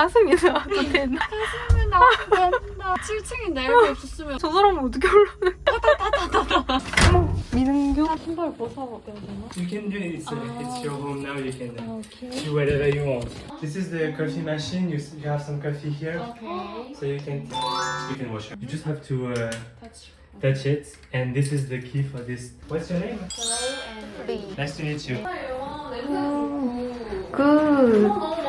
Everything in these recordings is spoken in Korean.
가슴이 나와도 되나? 가슴이 나온다. 7층인데 이렇게 없었으면 저 사람은 어떻게 올라가? 어머, 민은교? 신발 벗어야 되나? You can do it. It's, Ah. it's your home now. You can uh, 오케이. do whatever you want. This is the coffee machine. You, s- you have some coffee here, 오케이. so you can you can wash it. You just have to uh, Touch. touch it, and this is the key for this. What's your name? 리. Nice to meet you. 아,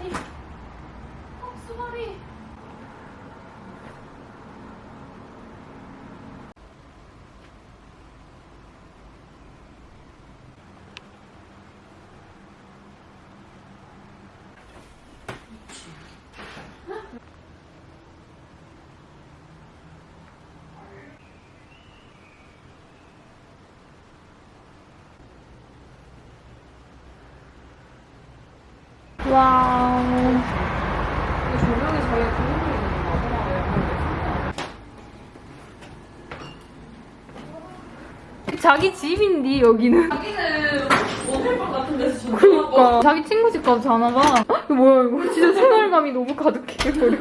Bye. 와우. 조명이 그림을 있는. 자기 집인데 여기는. 자기는 모텔방 같은 데서 전화 그니까 자기 친구 집 가서 자나 봐. 이거 뭐야 이거? 진짜 생활감이 너무 가득해 버려.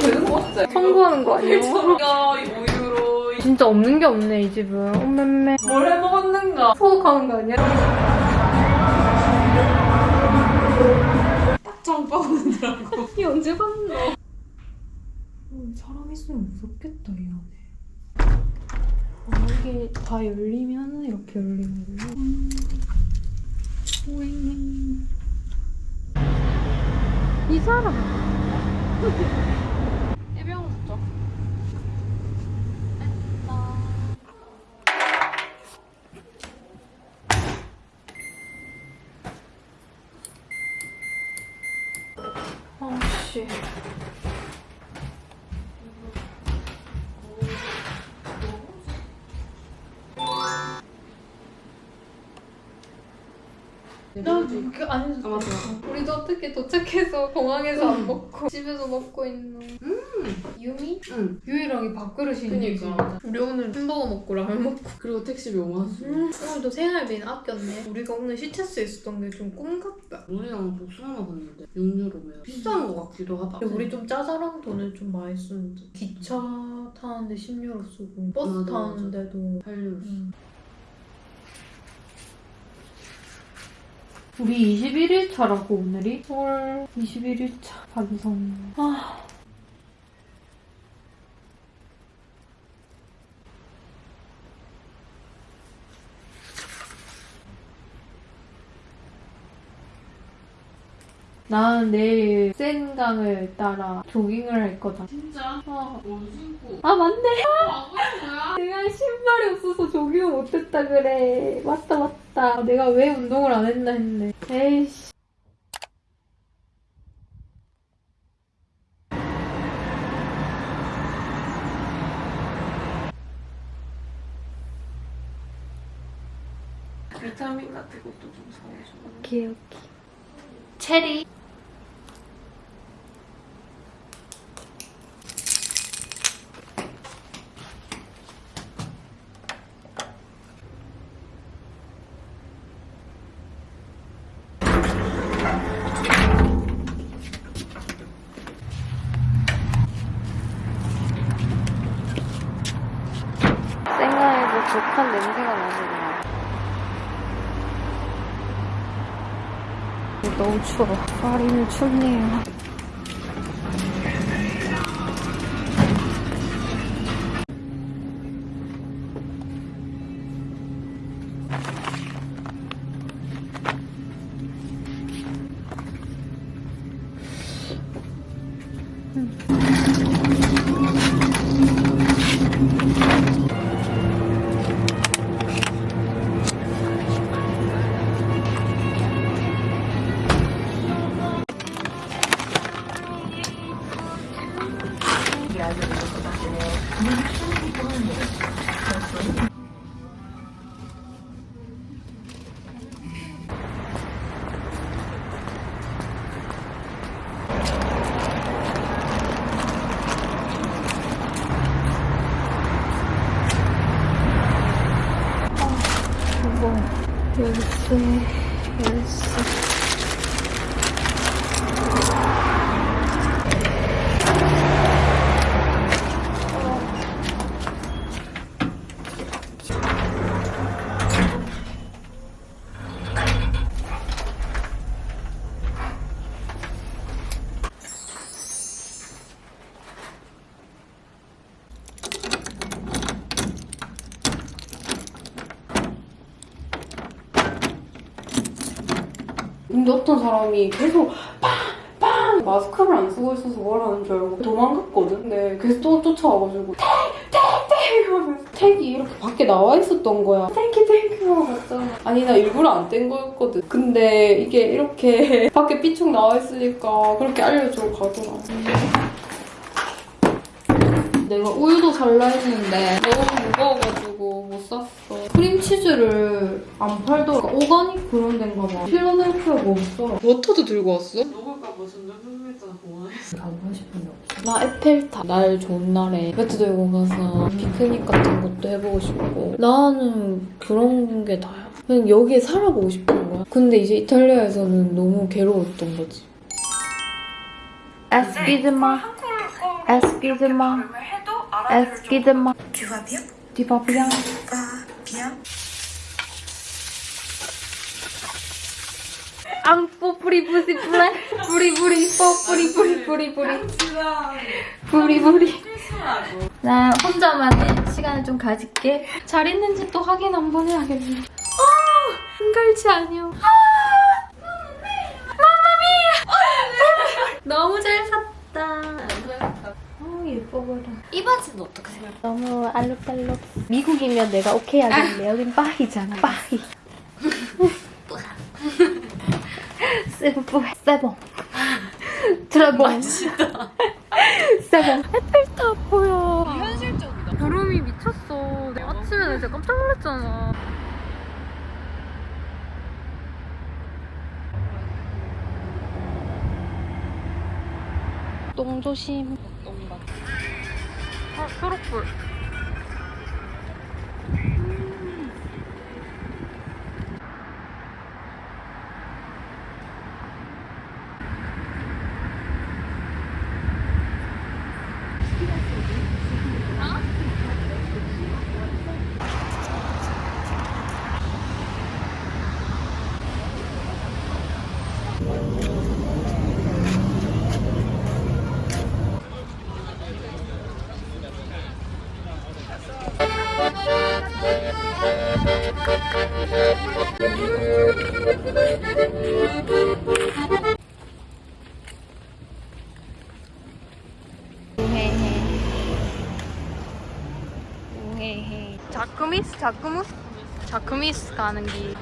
되는 거? 청구하는 거 아니에요? 야, 이 우유로 진짜 없는 게 없네 이 집은. 엄매매. 뭘 해먹었는가? 소독하는 거 아니야? 짱 빠오느라고. 이 언제 봤나? 사람 있으면 무섭겠다 이 안에. 아, 이게 다 열리면 이렇게 열리는구나. 음. 오잉. 이 사람. 예병 진짜. 아씨. 나도 그 아니 아, 맞아. 우리도 어떻게 도착해서 공항에서 안 먹고 집에서 먹고 있는 유미? 응. 유이랑이 밥그릇이 그니까. 우리 오늘 햄버거 먹고 라면 먹고 그리고 택시비 5만 원. 음, 오늘도 생활비는 아꼈네 우리가 오늘 시체스 있었던 게 좀 꿈 같다 우리랑 복숭아 먹었는데 6유로면 비싼 거 같기도 하다. 근데 우리 좀 짜잘한 돈을 좀 많이 쓰는데 기차 타는데 10유로 쓰고 버스 맞아, 맞아. 타는데도 8유로. 음. 우리 21일차라고 오늘이? 헐 21일차 반성 아 나는 내일 센 강을 따라 조깅을 할 거다. 진짜? 어. 옷 신고. 아 맞네. 거야? 내가 신발이 없어서 조깅을 못했다 그래. 맞다 맞다. 내가 왜 운동을 안 했나 했네. 에이씨. 비타민 같은 것도 좀 사오죠. 오케이 오케이. 체리. 생강에서 독한 냄새가 나는구나. 너무 추워. 파리는 춥네요. 뭐, 13, 14. 사람이 계속 빵빵 마스크를 안 쓰고 있어서 뭐라는 줄 알고 도망갔거든. 근데 계속 또 쫓아와가지고 tag tag tag 하면서 tag이 이렇게 밖에 나와 있었던 거야. thank you thank you 하고 갔잖아. 아니 나 일부러 안 뗀 거였거든. 근데 이게 이렇게 밖에 삐쭉 나와 있으니까 그렇게 알려주고 가더라. 내가 우유도 살라 했는데 너무 무거워가지고 못 샀어. 크림치즈를 안 팔더라. organic 그런 데인가 봐. 필라델피아가 없어. 워터도 들고 왔어? 먹을까. 가고 싶은 데 없어? 나 에펠탑 날 좋은 날에 배트 들고 가서 피크닉 같은 것도 해보고 싶고 나는 그런 게 다야 그냥 여기에 살아보고 싶은 거야 근데 이제 이탈리아에서는 너무 괴로웠던 거지 에스키드마 에스키드마 에스키드마 bien 디바비앙 Bien 앙뽀 뿌리 뿌리 뿌리 뿌리 뿌리 뽀 뿌리 뿌리 뿌리 뿌리. 뿌리 뿌리. 나 혼자만의 시간을 좀 가질게. 잘 있는지 또 확인 한번 해야겠네. 아 한갈치 아니요 아 마마미야 너무 잘 샀다 어 예뻐 보여 이 바지는 어떻게 생각해? 너무 알록달록. 미국이면 내가 오케이 하겠네. 여긴 빠이잖아 빠이. C'est bon c'est bon très bon. 맛있다 c'est bon 에펠탑 보여. 현실적이다. 구름이 미쳤어. 아침에 나 진짜 깜짝 놀랐잖아. 똥 조심 아. 초록불. 우헤헤 우헤 자크미스? 자크무스? 자크미스 가는 길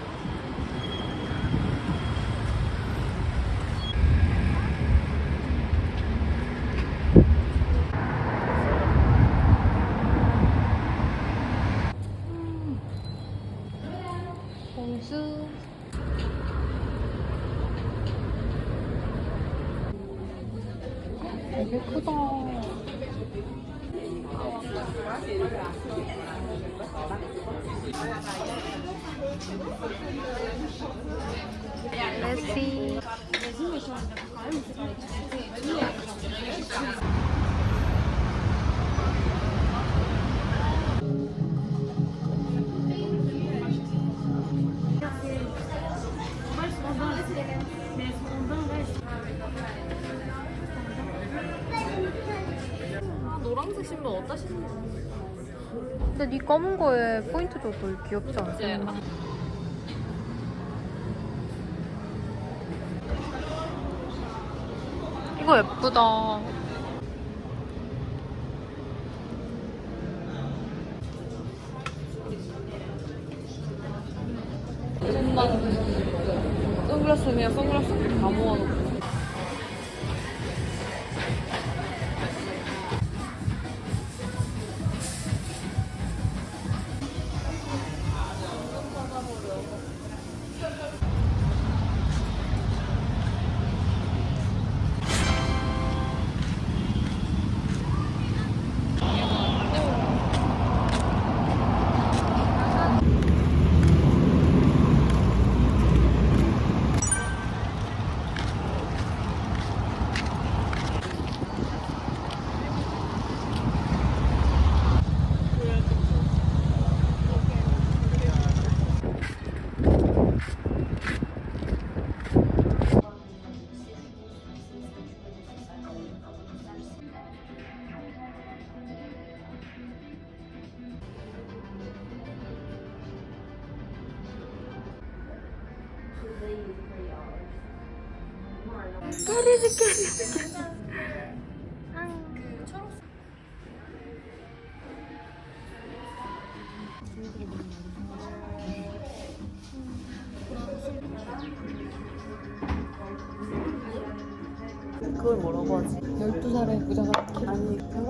네 검은 거에 포인트 줘도 귀엽지 않아? 이거 예쁘다. 선글라스 그냥 선글라스? 다 모아놓고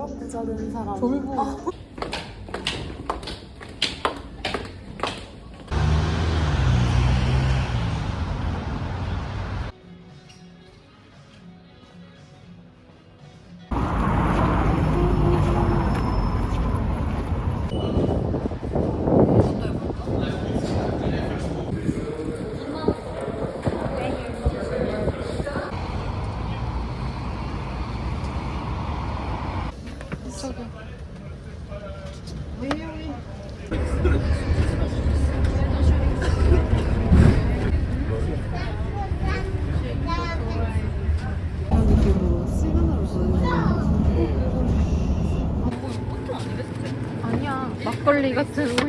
벼락 부자 된 사람. 졸부. 아 막걸리 같은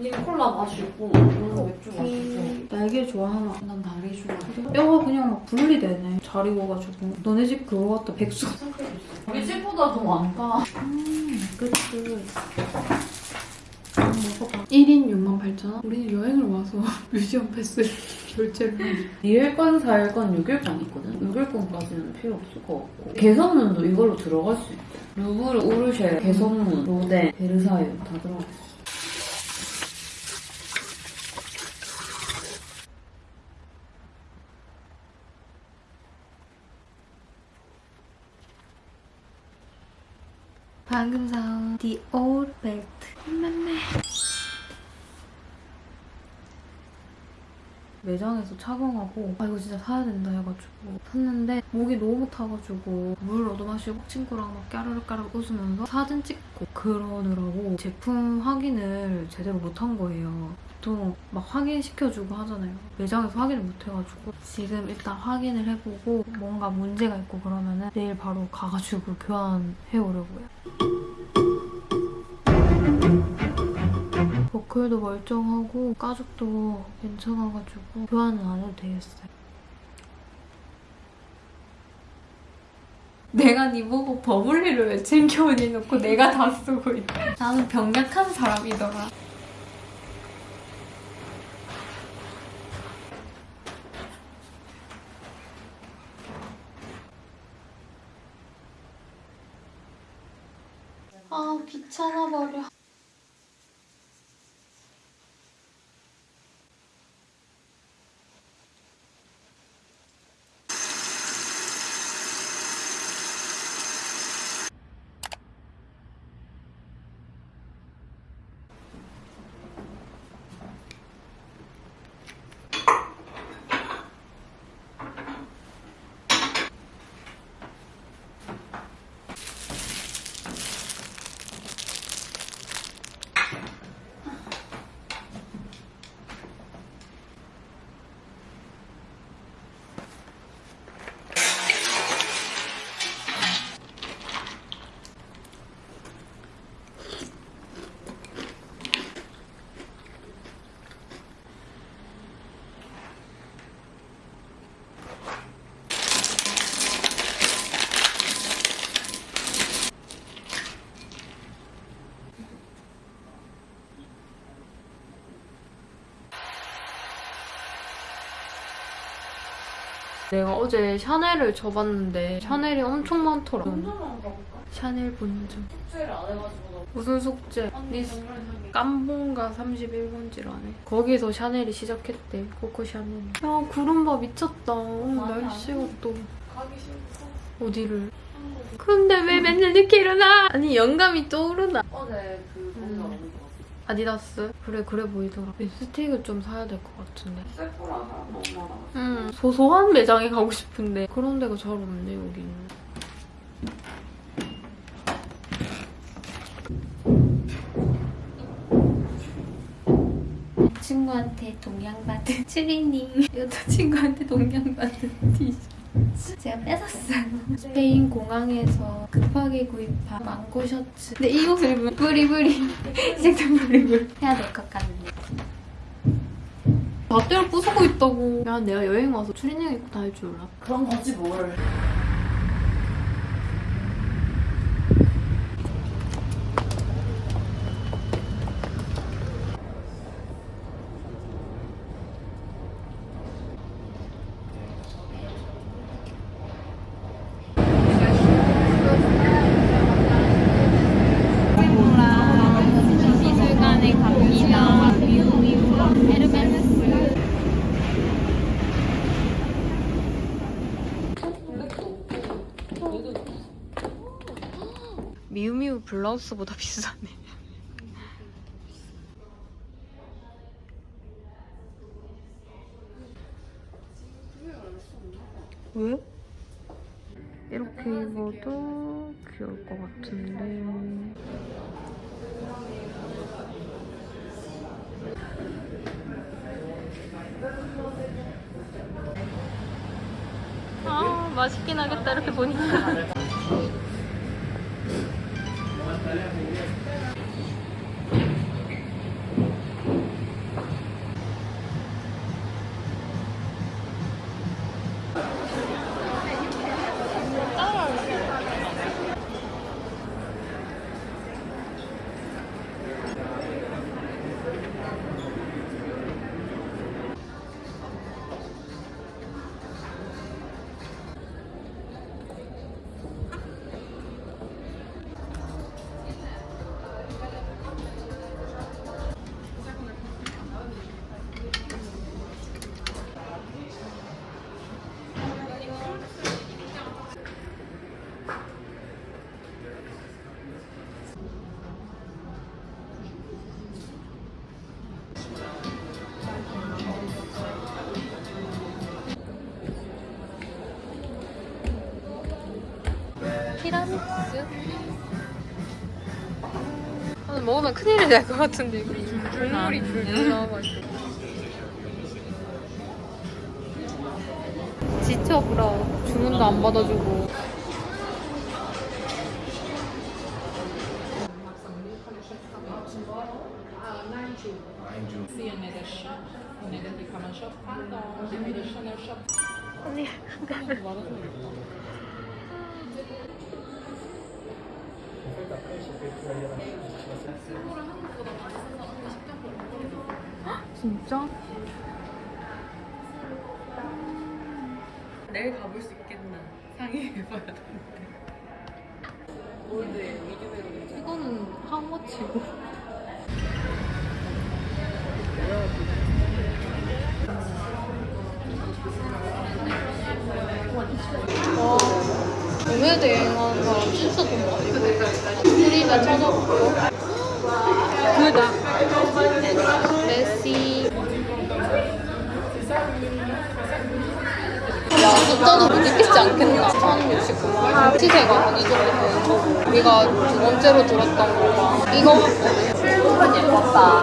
니 콜라 마시고 오늘 맥주 마시고. 날개 좋아하나? 난 다리 좋아해. 뼈가 그냥 막 분리되네. 잘 익어가지고. 너네 집 그거 같다. 백수 우리 집보다 더 많다. 음 그치. 한번 먹어봐. 1인 6만 8천 원? 우리는 여행을 와서 뮤지엄 패스 결제를 2일간 4일간 6일간 있거든? 6일간까지는 필요 없을 것 같고. 개선문도 이걸로 들어갈 수 있대. 루브르, 우르쉐, 개선문, 로데, 베르사유 다 들어가 있어 방금 사온 Old Belt. 맘마. 매장에서 착용하고 아 이거 진짜 사야 된다 해가지고 샀는데 목이 너무 타가지고 물 얻어 마시고 친구랑 막 까르르까르 웃으면서 사진 찍고 그러느라고 제품 확인을 제대로 못한 거예요. 보통 막 확인시켜주고 하잖아요. 매장에서 확인을 못해가지고 지금 일단 확인을 해보고 뭔가 문제가 있고 그러면은 내일 바로 가가지고 교환해오려고요. 버클도 멀쩡하고 가죽도 괜찮아가지고 교환은 안 해도 되겠어요. 내가 네 보고 버블리를 왜 챙겨오니 놓고 내가 다 쓰고 있다. 나는 병약한 사람이더라. 아 귀찮아 버려. 내가 어제 샤넬을 줘봤는데 샤넬이 엄청 많더라. 샤넬 본점. 숙제를 안 해가지고 무슨 숙제? 니 깜봉가 31번지라네. 거기서 샤넬이 시작했대. 코코 샤넬. 야 구름바 미쳤다. 오늘 날씨가 또 가기 싫어 어디를? 근데 왜 맨날 늦게 일어나? 아니 영감이 떠오르나? 어제 그거같 아 아디다스? 그래 그래 보이더라. 립스틱을 좀 사야 될 것 같은데. 셀프라 사람 너무 많아. 음 소소한 매장에 가고 싶은데 그런 데가 잘 없네 여기는. 친구한테 동양받은 추리닝 여자친구한테 동양받은 티셔츠 제가 뺏었어요. 스페인 공항에서 급하게 구입한 망고 셔츠. 근데 이 옷을 입으면 뿌리뿌리. 시작된 뿌리뿌리 해야 될 것 같네 밧대를 부수고 있다고. 야 내가 여행 와서 추리닝 입고 다닐 줄 몰라 그런 거지 뭘. 미술관에 갑니다 에르메스 블라우스보다 비싸네. 왜? 이렇게 입어도 귀여울 것 같은데. 아, 맛있긴 하겠다, 이렇게 보니까. Gracias. 먹으면 큰일이 날것 같은데 국물이 줄줄 나와가지고. 지쳐 보라 주문도 안 받아주고. 언니 진짜? 내일 가볼 수 있겠나? 상의해봐야 되는데. 이거는 하우머치고 와 여행하는 사람 진짜 돈 많이 그다. 메시. 야 숫자도 못 읽겠지 않겠나. 1069만. 시세가 한 이 정도 되는 거. 우리가 두 번째로 들었던 거가 이거 예뻤다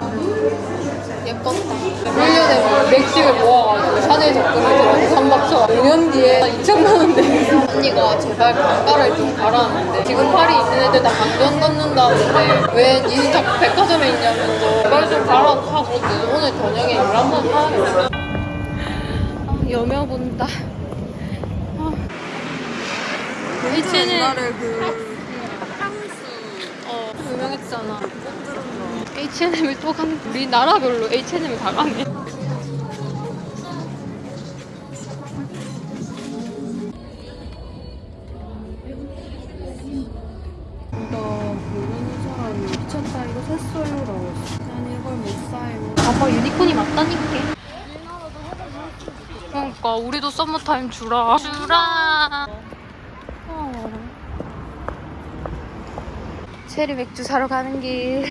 1년에 막 맥식을 모아가지고 샤넬 적금을 들어서 3박 쳐 5년 뒤에 2천만 원 내고 언니가 제발 강가를 좀 가라는데 지금 파리 있는 애들 다 강변 걷는다는데 왜 니는 자꾸 백화점에 있냐면서 제발 좀 가라고 하고 오늘 저녁에 물 한번 사야겠다. 아, 여며 본다. H&M 옛날에 그어 유명했잖아 H&M을 또 가는 우리 나라별로 H&M을 다 가네 나 모르는 사람이 미쳤다 이거 샀어요 라고 했어. 난 이걸 못 사요. 봐봐 유니콘이 맞다니까 그러니까 우리도 썸머타임 주라 주라 어. 체리 맥주 사러 가는 길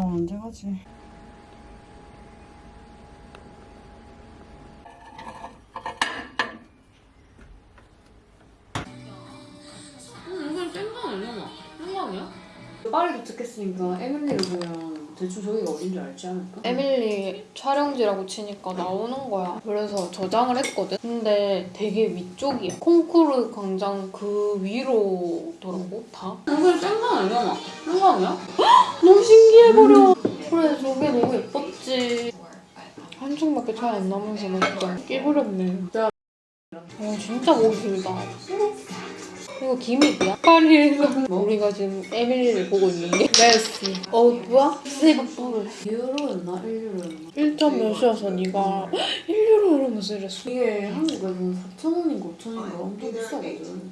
이틀로랑 언제 가지? 이건 땡강 아니야? 땡강이야? 파리 도착했으니까 에밀리를 보면 대충 저기가 어딘지 알지 않을까? 에밀리 촬영지라고 치니까 나오는 거야. 그래서 저장을 했거든. 근데 되게 위쪽이야. 콩쿠르 광장 그 위로더라고 다. 이건 땡강 아니야? 땡강이야? 너무 신기해 버려. 그래 저게 너무 예뻤지. 한쪽밖에 차이 안 나면서 나 진짜 깨버렸네. 어 진짜 보기 길다. 이거 기믹이야? 파리에서 우리가 지금 에밀리를 보고 있는 게 메시 어부와 세이버풀 2유로였나? 1유로였나? 1점 몇이어서 네가 1유로 이러면서 이랬어 이게 한국에서는 4,000원인가 5,000원인가 엄청 비싸거든.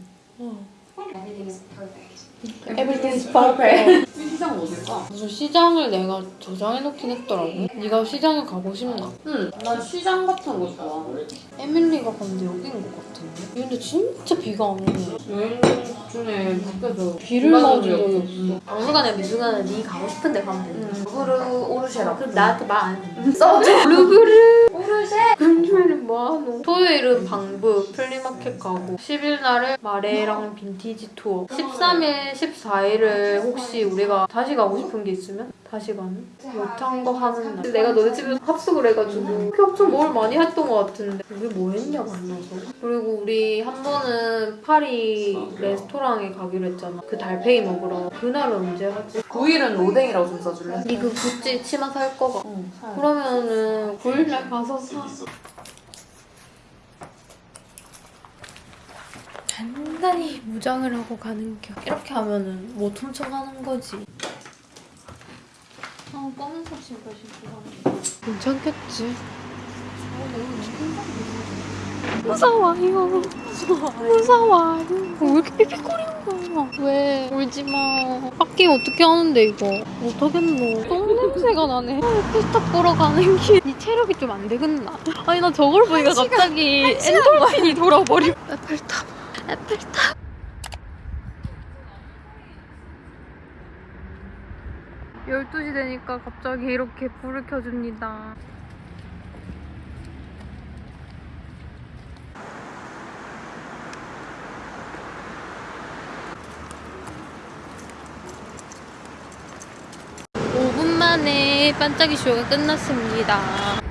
Everything is perfect. 시장 어딜까? 무슨 시장을 내가 저장해놓긴 했더라고. 네가 시장에 가고 싶나? 응, 난 시장 같은 거 좋아. 에밀리가 근데 여긴 것 같은데? 근데 진짜 비가 안 오네. 여행 중에 밖에서 비를 맞은 적이 없어. 박물관에 미술관에 네 가고 싶은 데 가면 돼 루브르 오르쉐라. 그럼 나한테 말 안 써줘. 루브르. 오르쉐. 금요일은 뭐하노? 토요일은 방브. flea market 가고. 10일 날은 마레랑 빈티지 투어. 13일 14일을 혹시 우리가 다시 가고 싶은 게 있으면 다시 가는? 못한 거 하는 날. 내가 너네 집에 합숙을 해가지고. 엄청 뭘 많이 했던 것 같은데. 우리 뭐 했냐 만나서. 그리고 우리 한 번은 파리 레스토랑에 가기로 했잖아. 그 달팽이 먹으러. 그날은 언제 하지? 9일은 로댕이라고 좀 써줄래? 니그 구찌 치마 살 거가. 응, 사. 그러면은 9일날 가서 사. 단단히 무장을 하고 가는 겨. 이렇게 하면은 못 훔쳐가는 거지. 아, 검은색 신발 신고 가는 괜찮겠지? 무서워요. 무서워요. 왜 이렇게 삐삐거리는 거야? 왜? 울지 마. 밖에 어떻게 하는데 이거? 못하겠노. 똥 냄새가 나네. 피스타 보러 가는 길. 네 체력이 좀 안 되겠나? 아니 나 저걸 보니까 갑자기 엔돌핀이 돌아버려. 에펠탑. 에펠탑. 열두 시 되니까 갑자기 이렇게 불을 켜줍니다. 오분 만에 반짝이 쇼가 끝났습니다.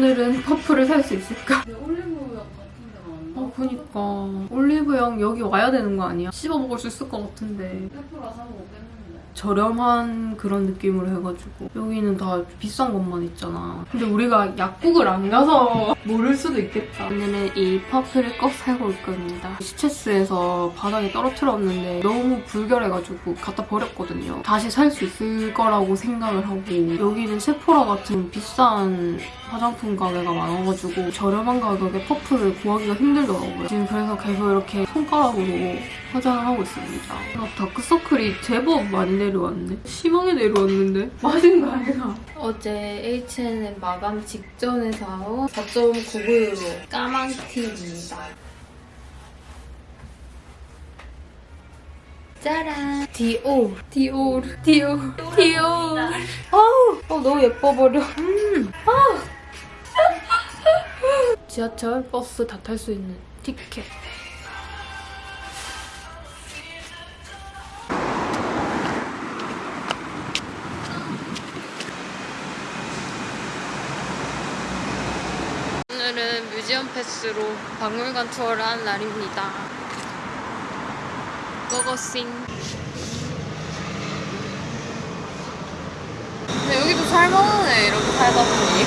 오늘은 퍼프를 살 수 있을까? 어, 그니까. 올리브영 여기 와야 되는 거 아니야? 씹어 먹을 수 있을 것 같은데. 세포라 사 먹겠는데. 저렴한 그런 느낌으로 해가지고. 여기는 다 비싼 것만 있잖아. 근데 우리가 약국을 안 가서 모를 수도 있겠다. 오늘은 이 퍼프를 꼭 사고 올 겁니다. 시체스에서 바닥에 떨어뜨렸는데 너무 불결해가지고 갖다 버렸거든요. 다시 살 수 있을 거라고 생각을 하고 여기는 세포라 같은 비싼 화장품 가게가 많아가지고 저렴한 가격에 퍼플을 구하기가 힘들더라고요. 지금 그래서 계속 이렇게 손가락으로 화장을 하고 있습니다. 아, 다크서클이 제법 많이 내려왔네. 심하게 내려왔는데? 맞은 거 아니야? 어제 H&M 마감 직전에 사온 4.99유로 까만 티입니다. 짜란 디올 디올 디올 디올 아우 어, 너무 예뻐 버려 음. 아. 지하철 버스 다 탈 수 있는 티켓 오늘은 뮤지엄 패스로 박물관 투어를 한 날입니다. 고고싱. 근데 여기도 살만하네, 이렇게 살다 보니.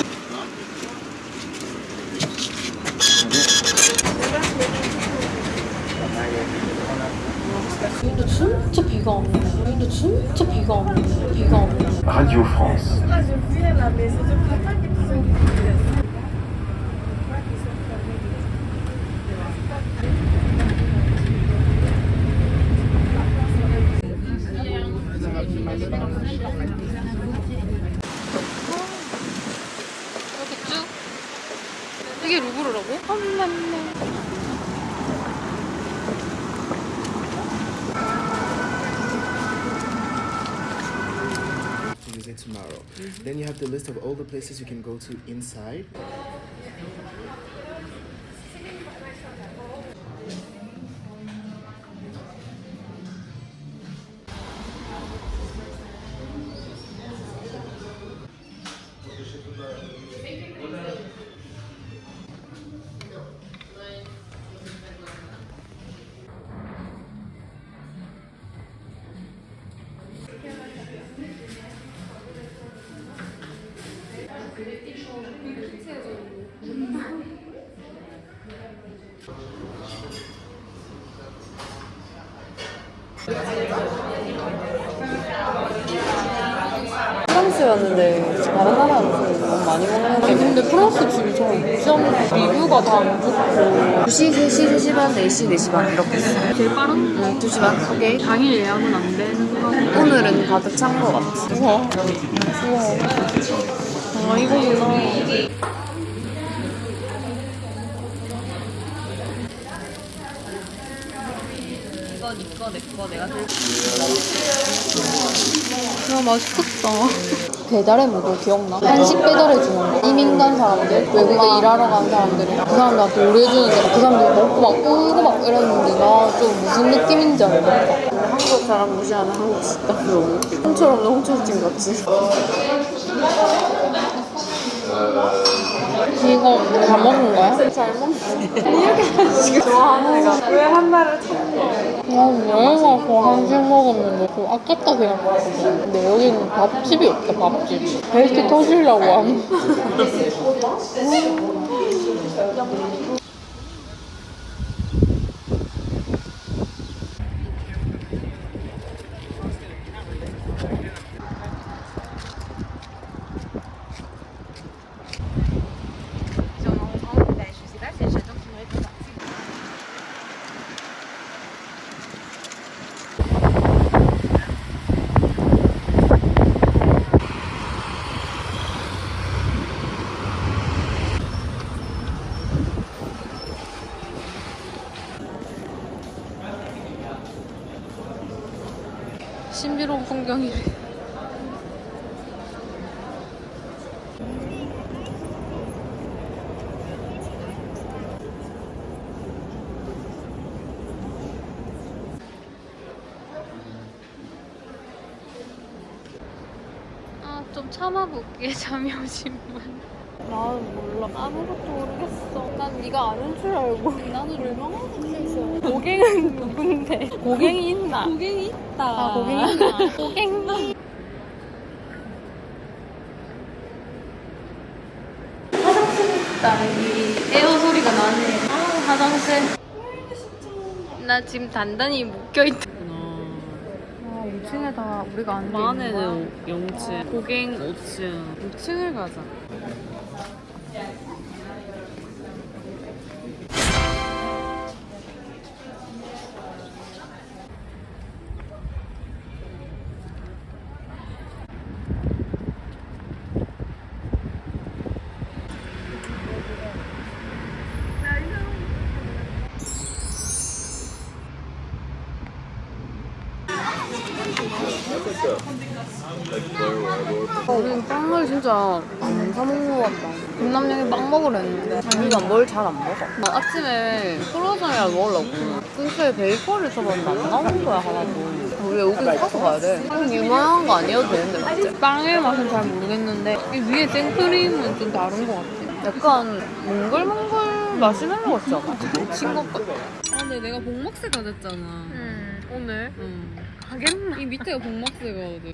근데 진짜 비가 안 오네. 근데 진짜 비가 안 오네. 비가. Radio France. 이렇게 Then you have the list of all the places you can go to inside. 프랑스였는데 다른 나라 음식 너무 많이 먹는 데 근데 프랑스 집이 좀좀 리뷰가 다 안 좋고 2시, 3시, 3시 반, 4시, 4시 반 이렇게 했어요. 제일 빠른 응, 2시 반. 오케이. 당일 예약은 안 되는 거 오늘은 가득 찬 거 같아. 우와 우와 아 이거구나 이거 내꺼 내가 들고 야, 맛있겠다. 배달의 무도 기억나? 한식 배달해주는 거. 이민 간 사람들 외국에 일하러 간 사람들이 그 사람들한테 요리해주는데 그 사람들이 먹고 막 울고 막 이랬는데 나 좀 무슨 느낌인지 알겠다 한국 사람 무시하는 한국 식당. 너무 홍철 없는 홍철찜 같이 이거 다 먹은 거야? 잘 먹네. 이렇게 한식을 좋아하는 애가 왜한 달을 참는 난 여행 와서 한식 먹으면 너무 아깝다 생각했거든 근데 여기는 밥집이 없다 밥집이. 벨트 터지려고 함. 신 풍경이래. 아, 좀 참아볼게, 잠이 오신 분. 나는 몰라. 아무것도 모르겠어. 난 네가 아는 줄 알고. 나는 얼마나 생각했어. 고갱은 누군데? 고갱이 고갱이 있다 아 고갱이 있나? 고갱 있다, 여기. 에어 소리가 나네. 아, 화장실. 나 지금 단단히 묶여있다. 아, 5층에 다 우리가 앉아 있는 거야? 만에는 0층, 고갱 5층, 6층을 가자. 진짜 안 사먹는 것 같다. 김남영이 빵 먹으려 했는데 자기가 뭘 잘 안 먹어. 나 아침에 크로장이랑 먹으려고 근처에 베이커리 쳐봤는데 안 나오는 거야 하나도. 우리 여기 사서 가야 돼. 좀 유명한 거 아니어도 되는데 맞지? 빵의 맛은 잘 모르겠는데 이 위에 생크림은 좀 다른 것 같아. 약간 몽글몽글 마시멜로 같지 않아? 미친 것 같아. 아 근데 내가 복막새가 됐잖아. 음. 오늘 응. 가겠나? 이 밑에가 복막새거든.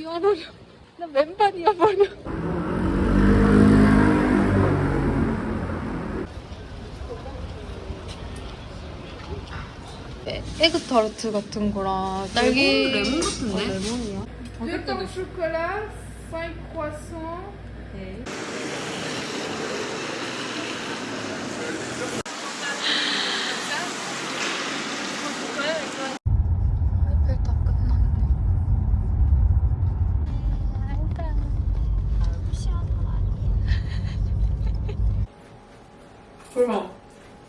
이어버려. 나 맨발 이어버려. 에- 에그타르트 같은 거랑 딸기 레몬 같은데? 레몬이야? Deux pains au chocolat, 5 croissants. 에펠탑 끝났네. 그럼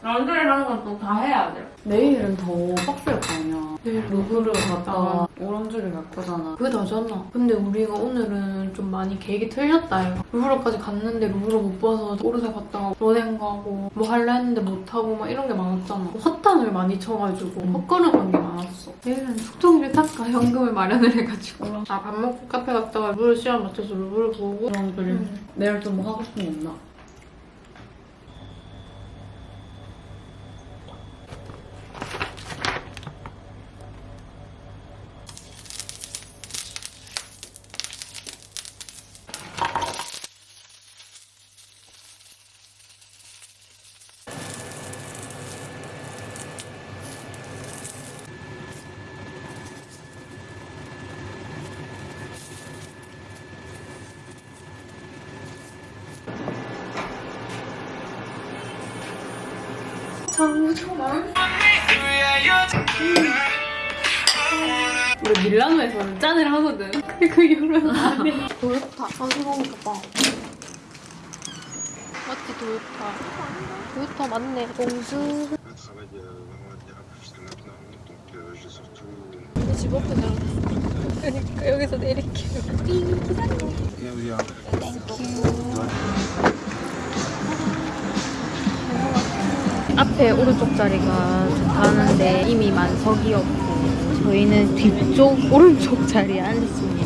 런드를 하는 건 또 다 해야 돼. 내일은 더 빡셀 거 아니야. 내일 루브르 갔다가 오랑주리를 갈 거잖아. 그게 다잖아. 근데 우리가 오늘은 좀 많이 계획이 틀렸다 이거. 루브르까지 갔는데 루브르 못 봐서 오르세 갔다가 로댕 가고 뭐 할라 했는데 못 하고 막 이런 게 많았잖아. 뭐 헛탕을 많이 쳐가지고 헛걸음한 게 많았어. 내일은 속통이를 닦아 현금을 마련을 해가지고. 아 밥 먹고 카페 갔다가 루브르 시간 맞춰서 루브르 보고 그런 그래. 내일 좀 뭐 하고 싶은 거 없나? 우리 밀라노에서는 짠을 하거든. 그 이후로는 안 해. 도요타. 어디 먹을까 봐. 맞지, 도요타. 도요타 맞네. euh, euh, surtout... 집 앞에 나 그러니까 여기서 내릴게요. Yeah, we are. 앞에 오른쪽 자리가 좋다는데 이미 만석이 없고 저희는 뒤쪽 오른쪽 자리에 앉았습니다.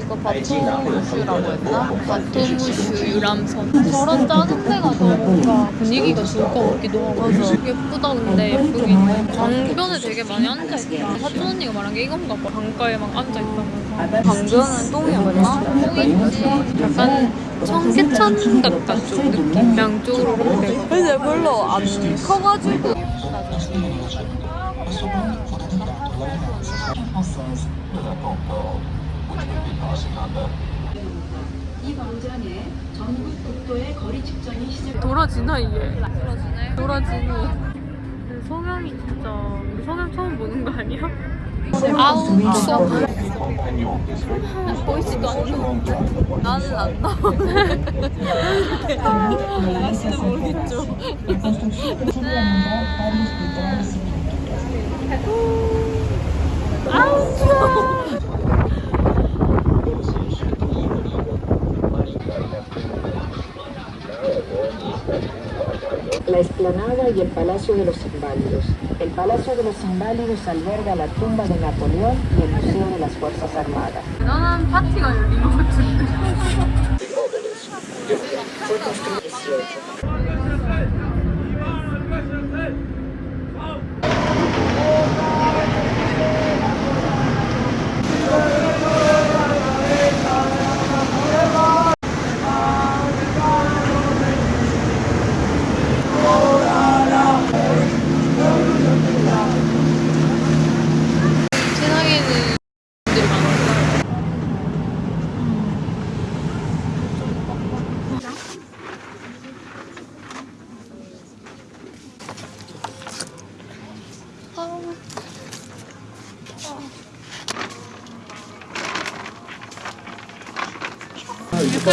이거 바토무슈라고 했나? 바토무슈 유람선. 저런 작은 데가 더 뭔가 분위기가 좋을 것 같기도 하고. 예쁘다 근데 예쁘긴 해. 강변에 되게 많이 앉아있다. 사촌 언니가 말한 게 이건가 봐. 강가에 막 앉아있다면 서. 강변은 똥이었나? 똥인지 약간 청계천 같다 좀 느낌. 양쪽으로 이렇게. 근데 별로 안 커가지고 돌아지나 이게? 돌아지네. 돌아지네. 성향이 진짜 성향 처음 보는 거 아니야? 아우 추워. 보이지도 않는. 나는 안 나와. 아시는 모르겠죠. la explanada y el Palacio de los Inválidos. El Palacio de los Inválidos alberga la tumba de Napoleón y el Museo de las Fuerzas Armadas.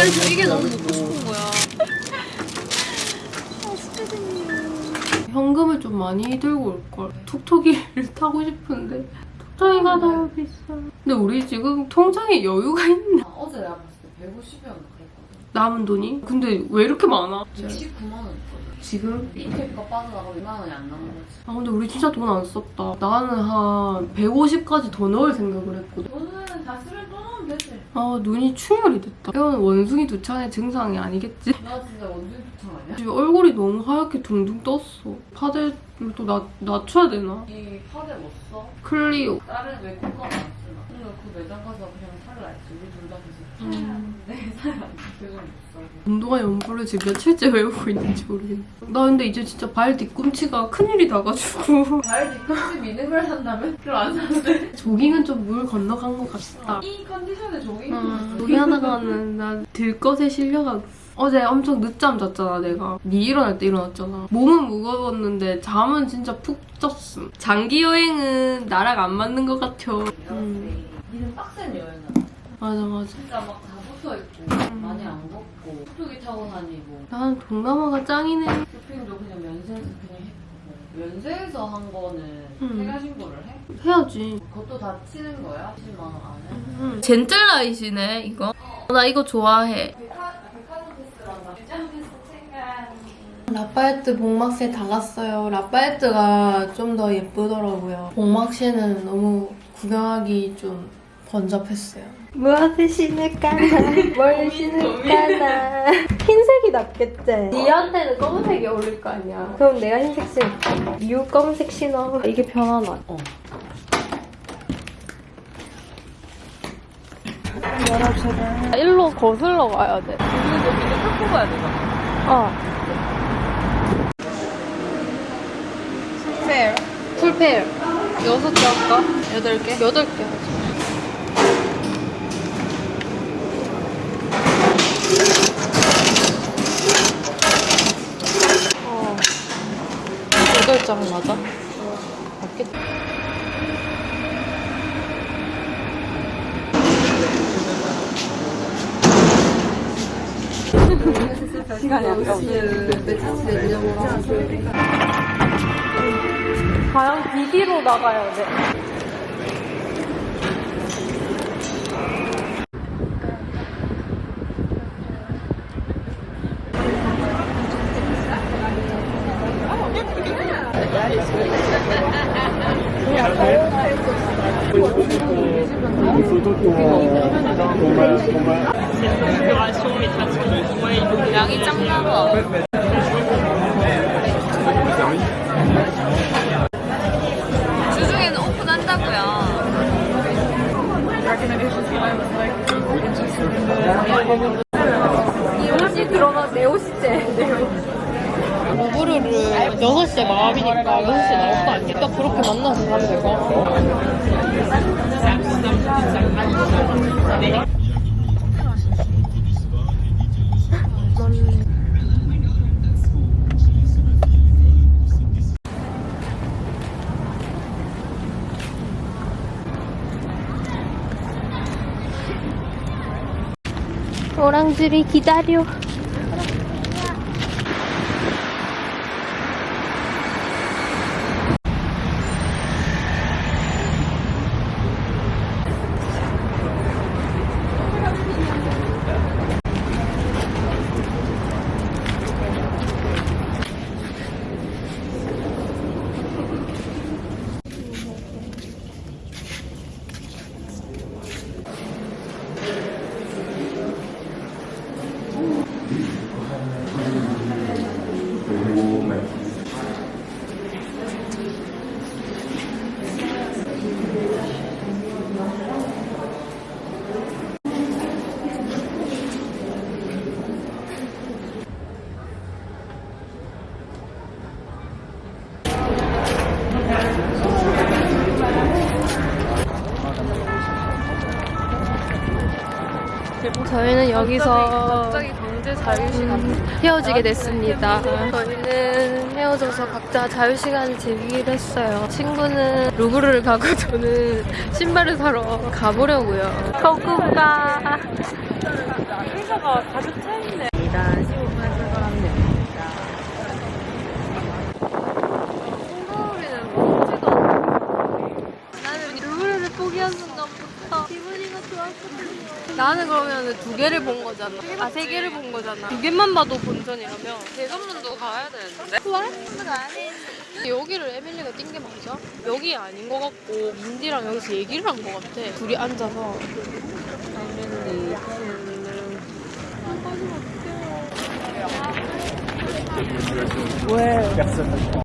그래서 이게 너무 먹고 싶은 거야. 현금을 좀 많이 들고 올걸. 톡톡이를 타고 싶은데 톡톡이가 너무 비싸. 근데 우리 지금 통장에 여유가 있나? 어제 내가 봤을 때 150이었나 그랬거든. 남은 돈이? 근데 왜 이렇게 많아? 29만 원 있거든. 지금? 인테리가 빠져나가고 2만 원이 안 남은 거지. 아 근데 우리 진짜 돈 안 썼다. 나는 한 150까지 더 넣을 생각을 했거든. 돈은 다 쓰면 되지. 아 눈이 충혈이 됐다. 이건 원숭이 두창의 증상이 아니겠지? 나 진짜 완전 좋창 아니야? 지금 얼굴이 너무 하얗게 둥둥 떴어. 파데를 또 낮, 낮춰야 되나? 이 파데 못 써? 클리오. 다른 왜 국가가 안 쓰나? 근데 그 매장 가서 그냥 살라 했지. 계속 음. 내 사람. 운동화 연구를 지금 며칠째 외우고 있는지 모르겠네. 나 근데 이제 진짜 발 뒤꿈치가 큰일이 나가지고 발 뒤꿈치 미는 걸 산다면? 그럼 안 사는데? 조깅은 좀 물 건너간 것 같다. 이 컨디션에 조깅 음, 조깅 하다가는 난 들것에 실려가 어제 엄청 늦잠 잤잖아 내가 니 일어날 때 일어났잖아 몸은 무거웠는데 잠은 진짜 푹 쪘음 장기 여행은 나랑 안 맞는 것 같아 음, 니는 빡센 여행을 맞아 맞아 진짜 막 다 붙어있고 많이 안 걷고 툭툭이 타고 다니고 난 동남아가 짱이네 쇼핑도 그냥 면세에서 그냥 했고 면세에서 한 거는 음. 해가 신고를 해? 해야지 그것도 다 치는 거야? 10만 원 안에? 음. 젠틀라이시네 이거. 나 이거 좋아해. 라파에트 복막새 다 갔어요. 라파에트가 좀 더 예쁘더라고요. 복막새는 너무 구경하기 좀 번잡했어요. 무엇을 신을까나 뭘 신을까나 흰색이 낫겠지? 니한테는 검은색이 어울릴 거 아니야 그럼 내가 흰색 신을게 유 검은색 신어 이게 편하나? 어 열어주라 일로 거슬러 가야 돼 그리고 이제 탁 뽑아야 되잖아 어. 풀페어. 풀페어. 여섯 개 할까? 여덟 개? 여덟 개 하자. 장 맞아? 맞겠다. 과연 비디로 나가야 돼. 양이 짱나 봐. 오 여기서 갑자기 강제 자유시간. 헤어지게 됐습니다. 저희는 헤어져서 각자 자유시간을 즐기기로 했어요. 친구는 루브르를 가고 저는 신발을 사러 가보려고요. 거꾸가 회사가 가득 차 있네. 일단 15분 출발하면 됩니다. 콩가오리는 먹지도 않고 나는 루브르를 포기한 순간부터 기분이가 좋았거든요. 나는 그러면 두 개를 본 거잖아. 아, 세 개를 본 거잖아. 두 개만 봐도 본전이라면 대전문도 가야 되는데. 그래? 아니 여기를 에밀리가 뛴 게 맞아? 여기 아닌 것 같고 민디랑 여기서 얘기를 한것 같아. 둘이 앉아서 에밀리 사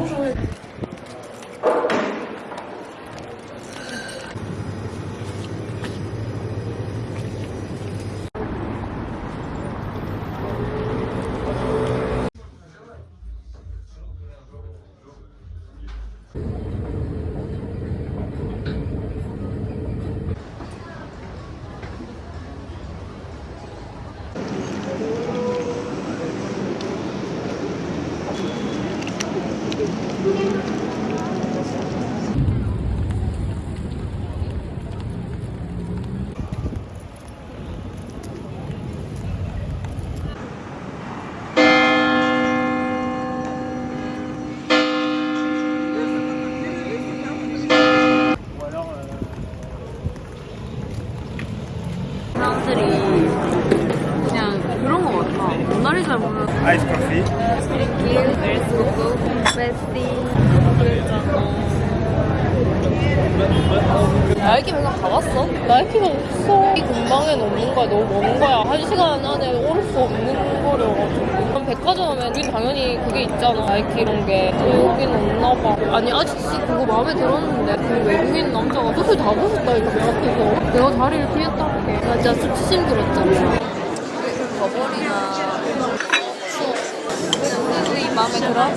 람들이 마음에 들었는데 그 외국인 남자가 옷을 다 벗었다니까 내 앞에서. 내가 자리를 피했다는 게. 나 진짜 수치심 들었잖아. 버버리나 이 마음에 들어?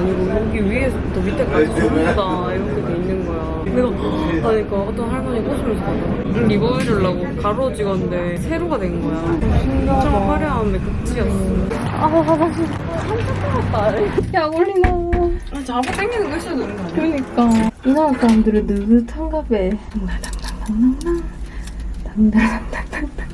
니고 여기 위에서부터 밑에까지 전부 다 이렇게 돼 있는 거야. 내가 하니까 어떤 할머니 웃으면서 가더라. 이거 이러려고 가로 찍었는데 세로가 된 거야. 엄청 화려함의 극치였어. 아, 화장실. 약 올리나. 아, 잡아 당기는 거 있어야 되는 거 아니야? 그러니까 이 나라 사람들은 느긋한가 봐. 당당당당당당. 당당당당당.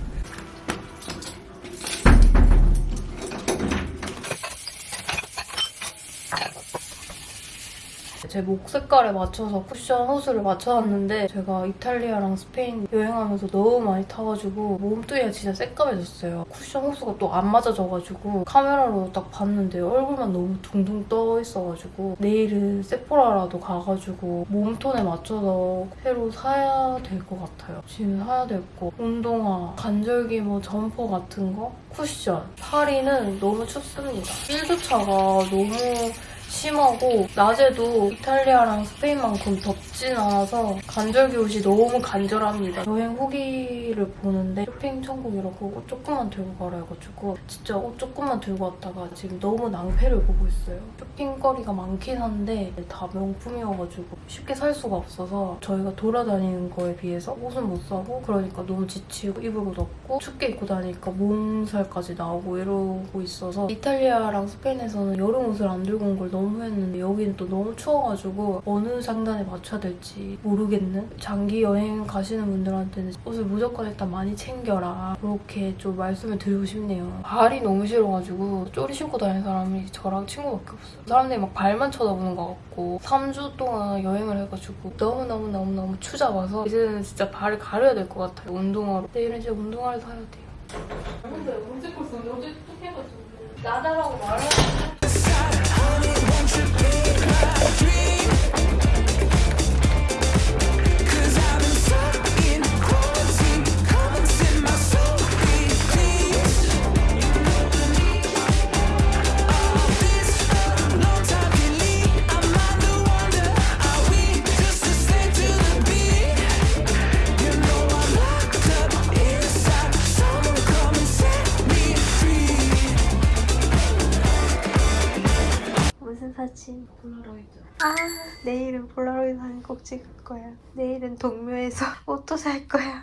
제 목 색깔에 맞춰서 쿠션 호수를 맞춰놨는데 제가 이탈리아랑 스페인 여행하면서 너무 많이 타가지고 몸뚱이가 진짜 새까매졌어요. 쿠션 호수가 또 안 맞아져가지고 카메라로 딱 봤는데 얼굴만 너무 둥둥 떠 있어가지고 내일은 세포라라도 가가지고 몸톤에 맞춰서 새로 사야 될 것 같아요. 지금 사야 될 거. 운동화, 관절기 뭐 점퍼 같은 거, 쿠션. 파리는 너무 춥습니다. 일교차가 너무 심하고 낮에도 이탈리아랑 스페인만큼 덥진 않아서 간절기 옷이 너무 간절합니다. 여행 후기를 보는데 쇼핑 천국이라고 옷 조금만 들고 가라 해가지고 진짜 옷 조금만 들고 왔다가 지금 너무 낭패를 보고 있어요. 쇼핑거리가 많긴 한데 다 명품이어가지고 쉽게 살 수가 없어서 저희가 돌아다니는 거에 비해서 옷은 못 사고 그러니까 너무 지치고 입을 옷 없고 춥게 입고 다니니까 몸살까지 나오고 이러고 있어서 이탈리아랑 스페인에서는 여름 옷을 안 들고 온걸 너무 후회했는데 여기는 또 너무 추워가지고 어느 장단에 맞춰야 될지 모르겠는 장기 여행 가시는 분들한테는 옷을 무조건 일단 많이 챙겨라. 그렇게 좀 말씀을 드리고 싶네요. 발이 너무 싫어가지고 쪼리 신고 다니는 사람이 저랑 친구밖에 없어요. 사람들이 막 발만 쳐다보는 것 같고 3주 동안 여행을 해가지고 너무너무너무너무 추잡아서 이제는 진짜 발을 가려야 될 것 같아요 운동화로. 내일은 진짜 운동화를 사야 돼요. 근데 언제 걸 썼는데? 어제 또 해가지고. 나다라고 Honey, 사진 폴라로이드. 아. 내일은 폴라로이드 사진 꼭 찍을 거야. 내일은 동묘에서 옷도 살 거야.